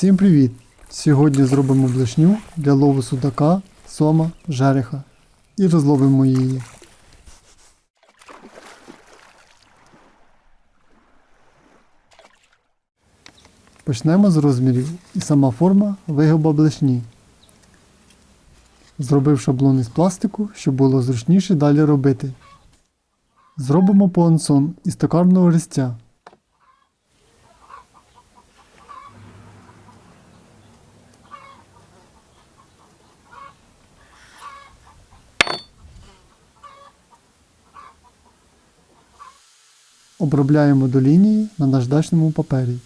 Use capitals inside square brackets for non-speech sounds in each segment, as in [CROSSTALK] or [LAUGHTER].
Всім привіт! Сьогодні зробимо блешню для лову судака, сома, жереха і розловимо її. Почнемо з розмірів і сама форма вигоба блешні. Зробив шаблон із пластику, щоб було зручніше далі робити. Зробимо понсон із токарного листя. Обробляємо до лінії на наждачному папері.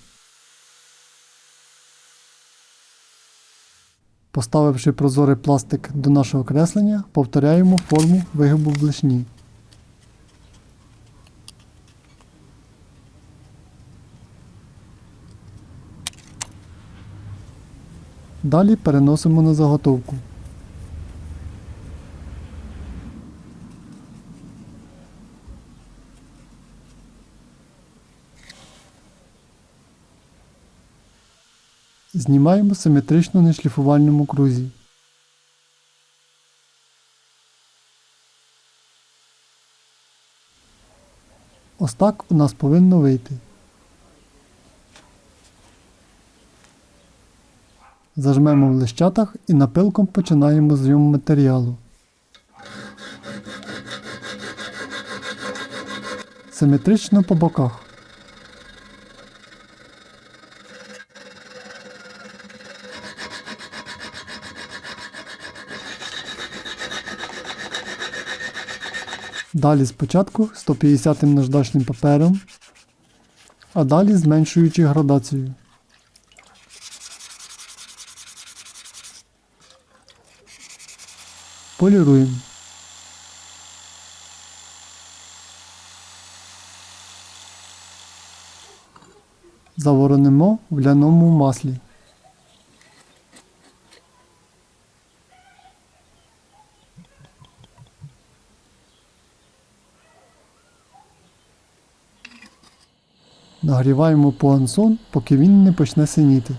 Поставивши прозорий пластик до нашого креслення, повторяємо форму вигибу блешні. Далі переносимо на заготовку. Знімаємо симетрично на шліфувальному крузі. Ось так у нас повинно вийти. Зажмемо в лищатах і напилком починаємо зйом матеріалу. Симетрично по боках. Далі спочатку 150 наждачним папером, а далі зменшуючи градацію. Поліруємо. Заворонимо в ляному маслі. Нагріваємо пуансон, поки він не почне синіти.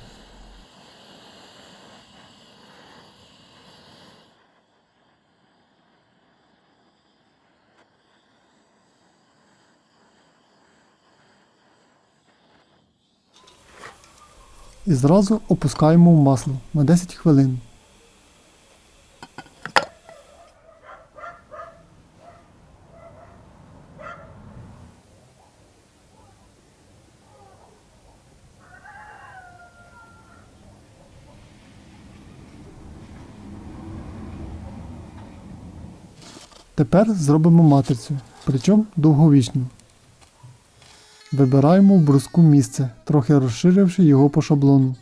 І зразу опускаємо в масло на 10 хвилин. Тепер зробимо матрицю, причому довговічну. Вибираємо в бруску місце, трохи розширивши його по шаблону.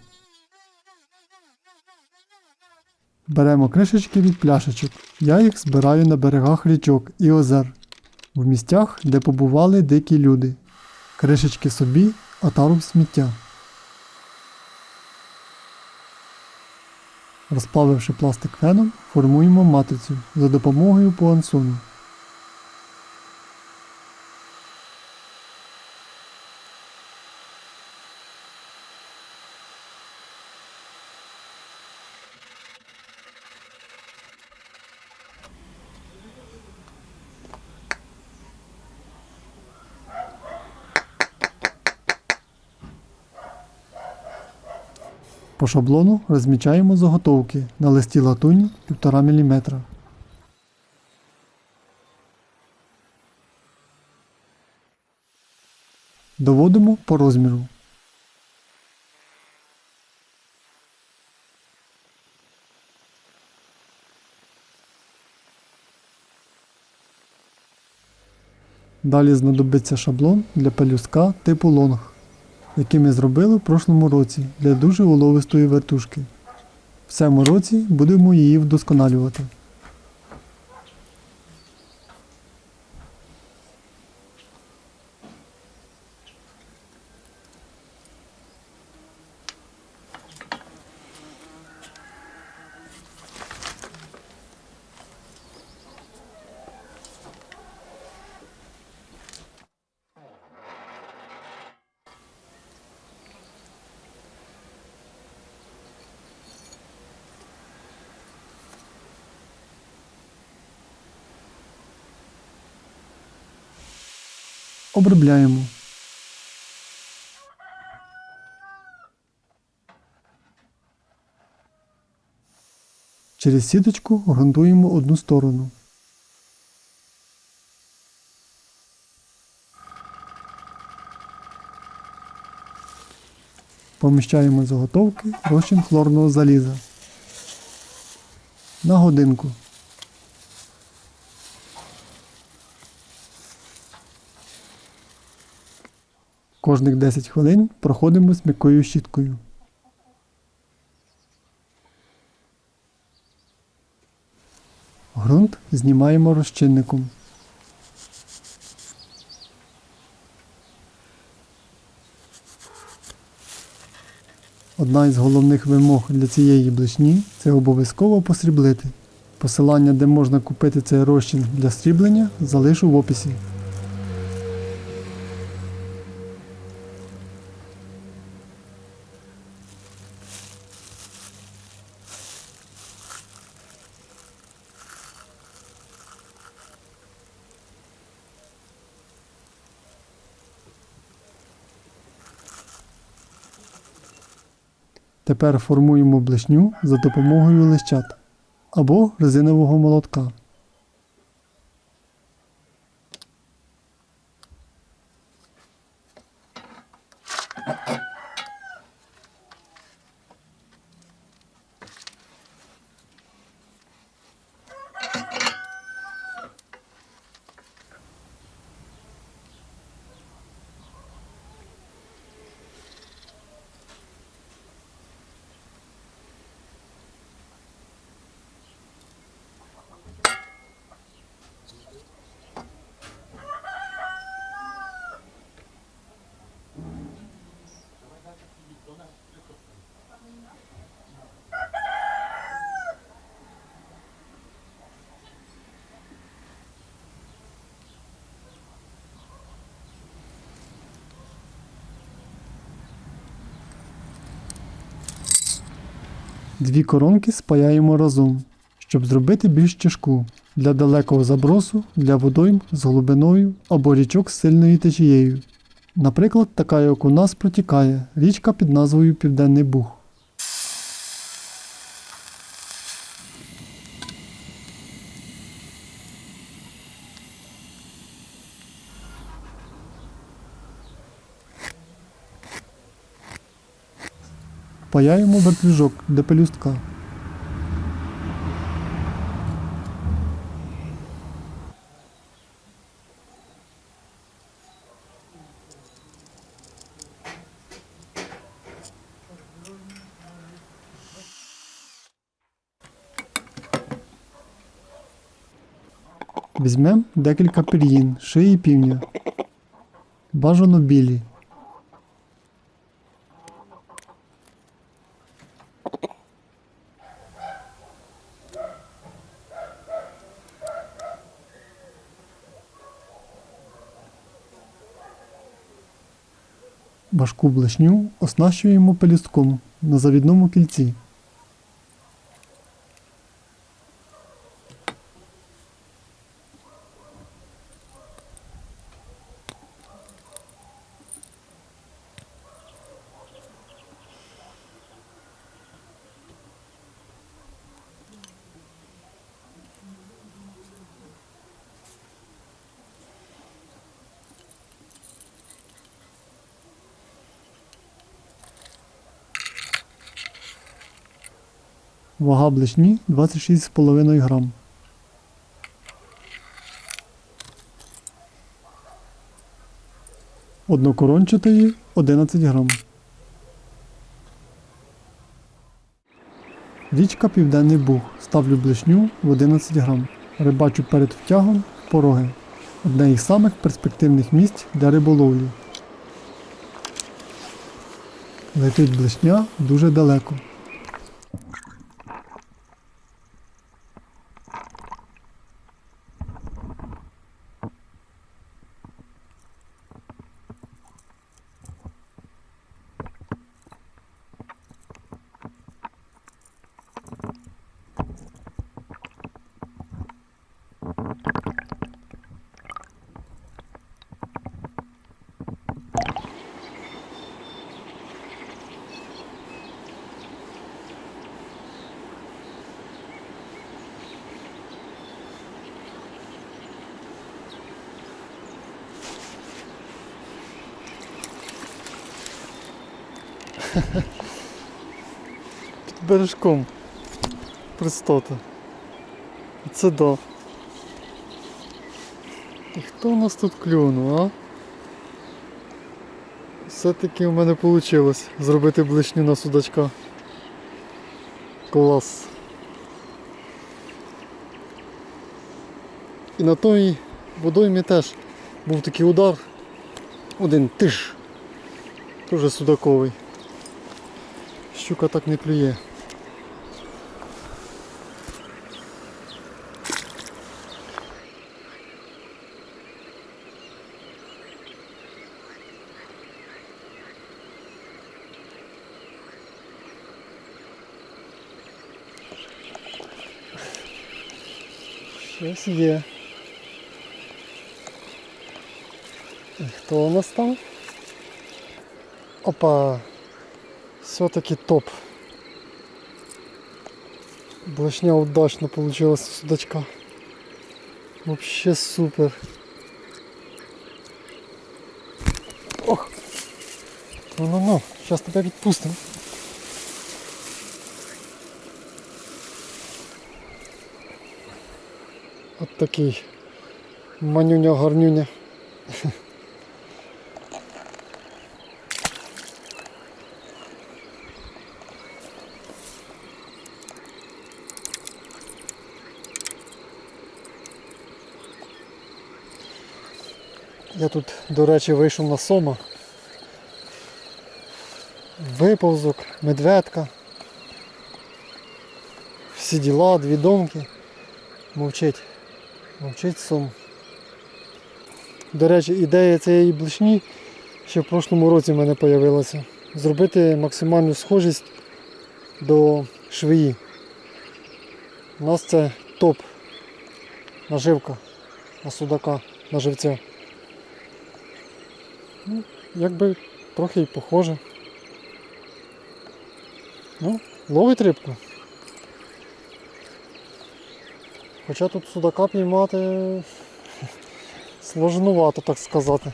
Беремо кришечки від пляшечок. Я їх збираю на берегах річок і озер, в місцях, де побували дикі люди. Кришечки собі, а тару в сміття. Розплавивши пластик феном, формуємо матрицю за допомогою пуансону. По шаблону розмічаємо заготовки на листі латуні 1,5 мм. Доводимо по розміру. Далі знадобиться шаблон для пелюстка типу лонг який ми зробили в прошлому році для дуже уловистої вертушки. В цьому році будемо її вдосконалювати. Обробляємо. Через сіточку ґрунтуємо одну сторону. Поміщаємо заготовки розчин хлорного заліза. На годинку. Кожних 10 хвилин проходимо з м'якою щіткою. Грунт знімаємо розчинником. Одна із головних вимог для цієї блишні це обов'язково посріблити. Посилання, де можна купити цей розчин для сріблення, залишу в описі. Тепер формуємо блешню за допомогою лищат або резинового молотка. Дві коронки спаяємо разом, щоб зробити більш тяжку для далекого забросу, для водойм з глибиною або річок з сильною течією. Наприклад, така як у нас протікає річка під назвою Південний Буг. Паяємо вертлюжок до пелюстка. Візьмемо декілька пір'їн, шиї півня. Бажано білі. Важку блешню оснащуємо пелюстком на завідному кільці. Вага блешні 26,5 грам. Однокорончатої 11 грам. Річка Південний Буг. Ставлю блешню в 11 грам. Рибачу перед втягом пороги. Одне із самих перспективних місць для риболовлі. Летить блешня дуже далеко. Під бережком. Пристота. Це да. І хто у нас тут клюнув, а? Все-таки у мене вийшло зробити блишню на судачка. Клас. І на той водоймі теж був такий удар. Один тиш. Тоже судаковий. Щука так не клює. Щось є. І Хто у нас там? Опа! Все-таки топ. Блошня удачно получилась у судачка. Вообще супер. Ох! Ну-ну-ну, сейчас тебя відпустим. От такий манюня-гарнюня. [LAUGHS] Я тут, до речі, вийшов на сома. Виповзок, медведка. Всі діла, дві домки. Мовчить. Мовчить сом. До речі, ідея цієї блишні ще в прошлому році в мене з'явилася. Зробити максимальну схожість до швеї. У нас це топ наживка на судака, на живця. Ну, якби трохи й похоже. Ну, ловить рибку. Хоча тут судака піймати [LAUGHS] сложнувато, так сказати.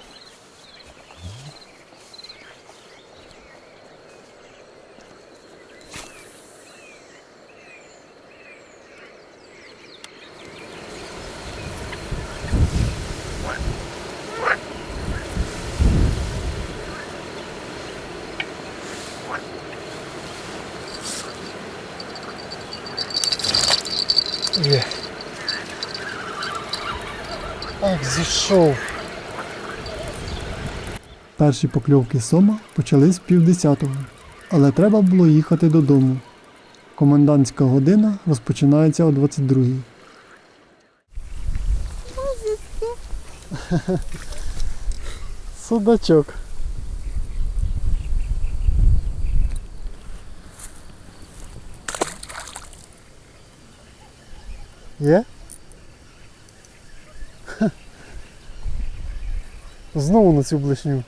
Є. Ах, зійшов. Перші покльовки сома почались в півдесятого, але треба було їхати додому. Комендантська година розпочинається о 22-й. [LAUGHS] Судачок. Є? Ха. Знову на цю блешню.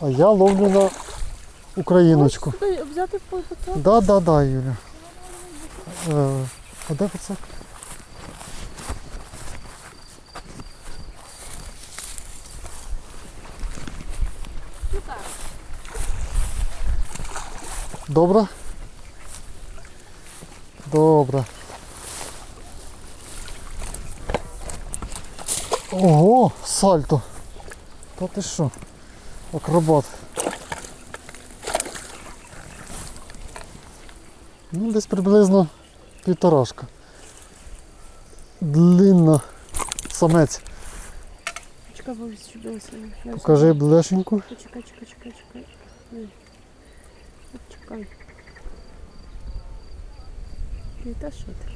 А я ловлю на україночку. Взяти по- Да, да, да, Юля. Е, а де пацак? Добре? Добре. Ого, сальто. Та ти що? Акробат. Ну, десь приблизно півторашка. Длинна. Самець. Чекай. Покажи блешеньку. Чекай, чекай, чекай, чекай. Чекай. Не те, що ти.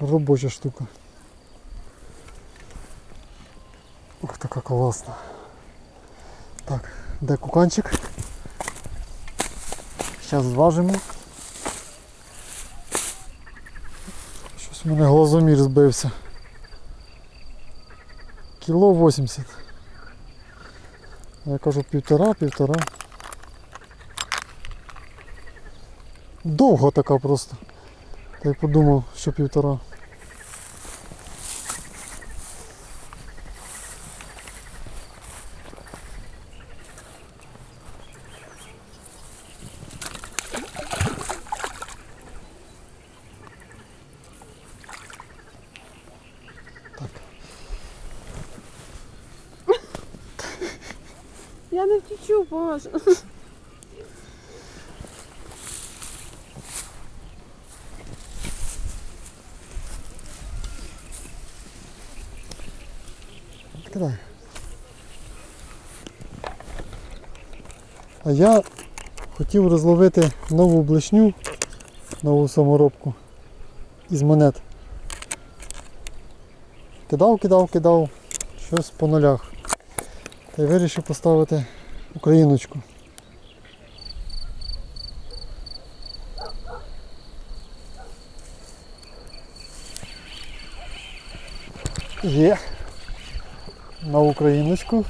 Робоча штука. Ух, така класна. Так, де куканчик? Зараз зважимо. Щось у мене глазомір збився. Кіло 80. Я кажу півтора, Довга така просто. Та й подумав, що півтора. Я не втічу, Паш. А я хотів розловити нову блешню, нову саморобку із монет. Кидав, кидав, кидав, щось по нулях. Та й вирішив поставити україночку. Є на україночку.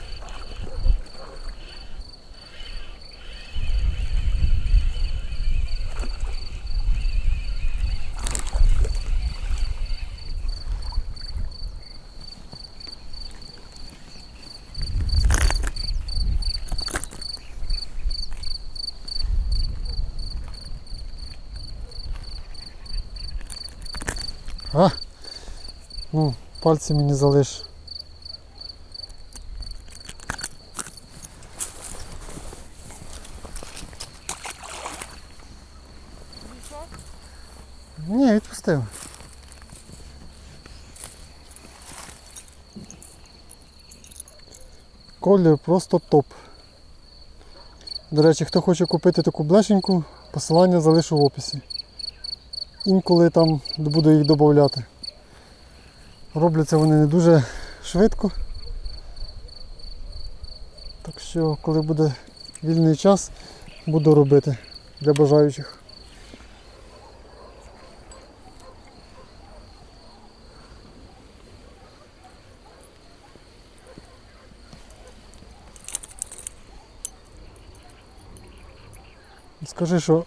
А, ну, пальці мені залиш. Ні, відпустив. Колір просто топ. До речі, хто хоче купити таку блешеньку, посилання залишу в описі. Інколи там буду їх додати. Робляться вони не дуже швидко. Так що, коли буде вільний час, буду робити для бажаючих. Скажи, що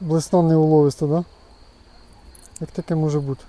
блесна не уловиста, да? Як таке може бути?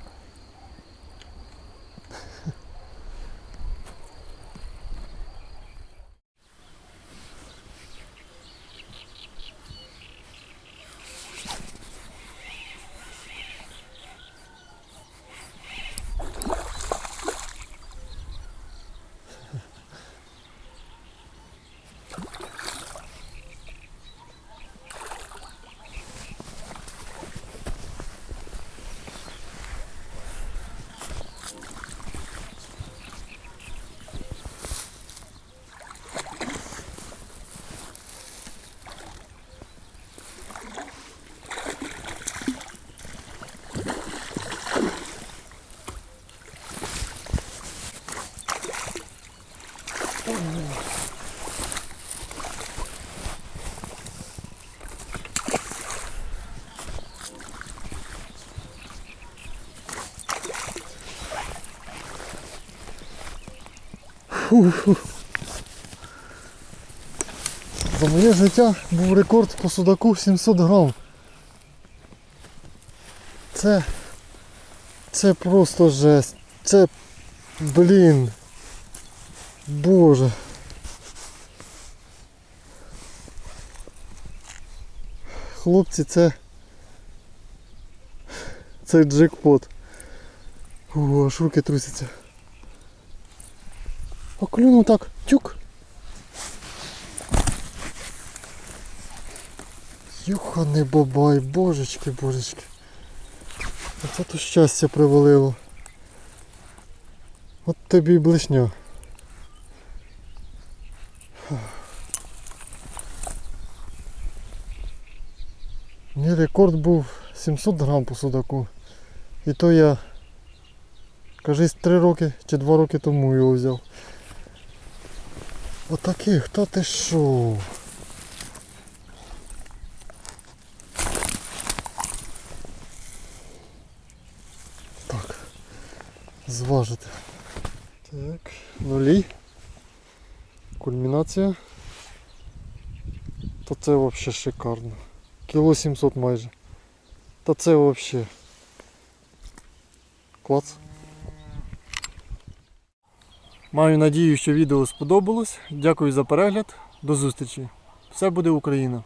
Фу-фу. За моє життя був рекорд по судаку 700 грам. Це. Це просто жесть. Це. Блін. Боже. Хлопці, це. Це джекпот. О, аж руки трусяться. А так, тюк. Юханий бабай, божечки, божечки. Оце то щастя привалило. От тобі й блешня. Мій рекорд був 700 грам по судаку. І то я, кажись, 3 роки чи 2 роки тому його взяв. Отакий, хто ти що? Так, зважити. Так, нулі. Кульмінація. Та це взагалі шикарно. Кіло 700 майже. Та це взагалі. Клац. Маю надію, що відео сподобалось. Дякую за перегляд. До зустрічі. Все буде Україна!